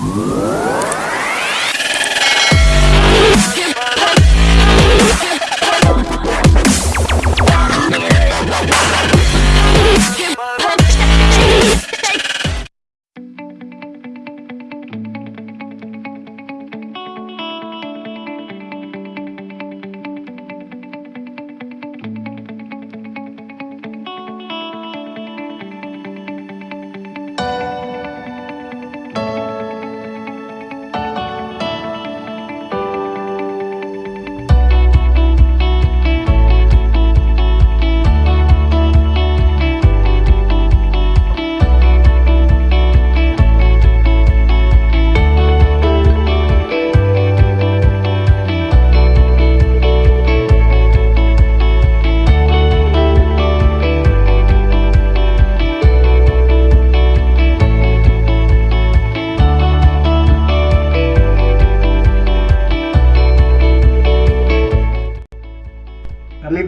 Kami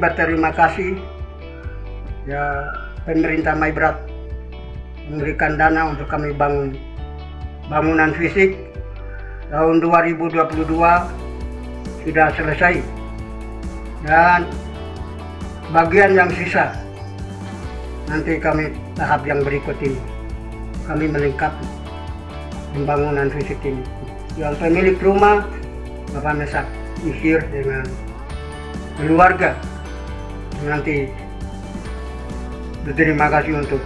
berterima kasih. Ya pemerintah Maibrat memberikan dana untuk kami bangun bangunan fisik. Tahun 2022 sudah selesai. Dan bagian yang sisa nanti kami tahap yang berikut ini. Kami melengkapi pembangunan fisik ini. Yang pemilik rumah Bapak Mesak Isir dengan keluarga nanti berterima kasih untuk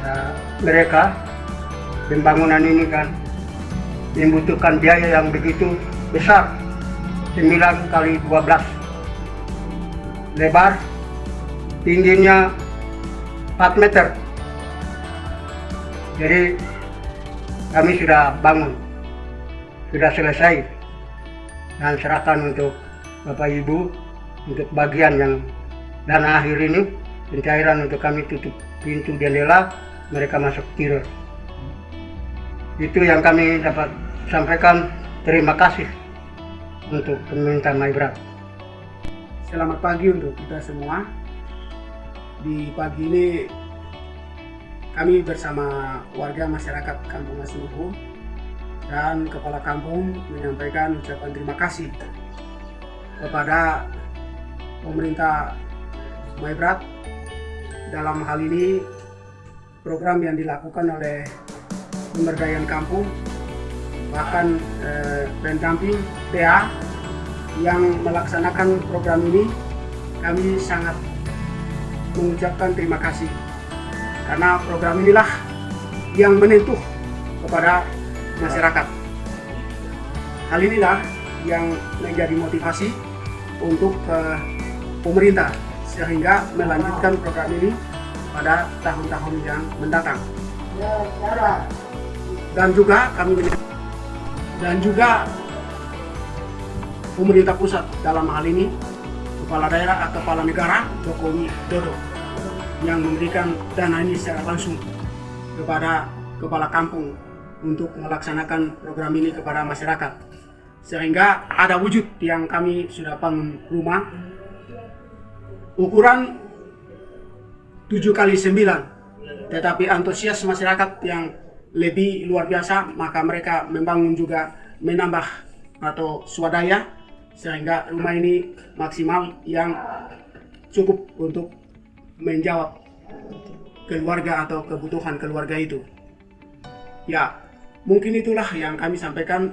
ya, mereka pembangunan ini kan membutuhkan biaya yang begitu besar. 9 kali 12 lebar tingginya 4 meter. Jadi kami sudah bangun sudah selesai dan serahkan untuk Bapak Ibu untuk bagian yang dana akhir ini pencairan untuk kami tutup pintu jendela mereka masuk tidur. Itu yang kami dapat sampaikan. Terima kasih untuk pemerintah Maibrat. Selamat pagi untuk kita semua. Di pagi ini kami bersama warga masyarakat Kampung Asuruhu dan Kepala Kampung menyampaikan ucapan terima kasih kepada pemerintah Maibrat dalam hal ini program yang dilakukan oleh pemberdayaan kampung bahkan eh, pendamping PA yang melaksanakan program ini kami sangat mengucapkan terima kasih. Karena program inilah yang menyentuh kepada masyarakat. Hal inilah yang menjadi motivasi untuk uh, pemerintah sehingga melanjutkan program ini pada tahun-tahun yang mendatang. Dan juga kami dan juga pemerintah pusat dalam hal ini kepala daerah atau kepala negara Jokowi Dodo yang memberikan dana ini secara langsung kepada kepala kampung untuk melaksanakan program ini kepada masyarakat. Sehingga ada wujud yang kami sudah bangun rumah ukuran 7 kali 9 tetapi antusias masyarakat yang lebih luar biasa maka mereka membangun juga menambah atau swadaya sehingga rumah ini maksimal yang cukup untuk menjawab keluarga atau kebutuhan keluarga itu. Ya mungkin itulah yang kami sampaikan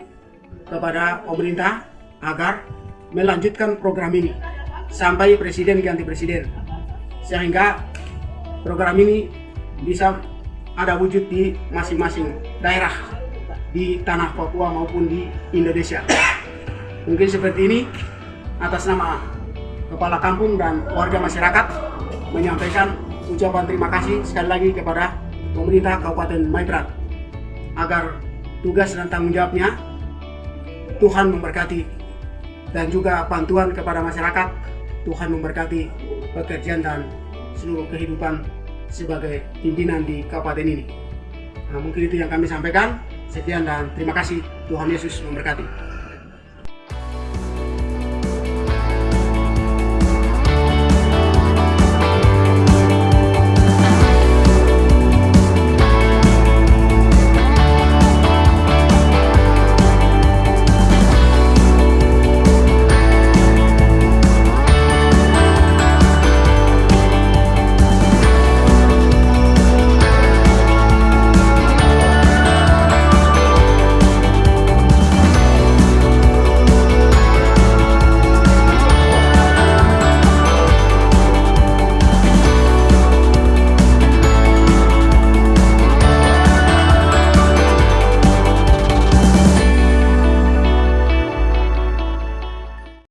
kepada pemerintah agar melanjutkan program ini sampai presiden ganti presiden. Sehingga program ini bisa ada wujud di masing-masing daerah di tanah Papua maupun di Indonesia. Mungkin seperti ini atas nama kepala kampung dan warga masyarakat menyampaikan ucapan terima kasih sekali lagi kepada pemerintah Kabupaten Maibrat agar tugas dan tanggung jawabnya Tuhan memberkati dan juga bantuan kepada masyarakat Tuhan memberkati pekerjaan dan seluruh kehidupan sebagai pimpinan di kabupaten ini. Nah, mungkin itu yang kami sampaikan. Sekian dan terima kasih. Tuhan Yesus memberkati.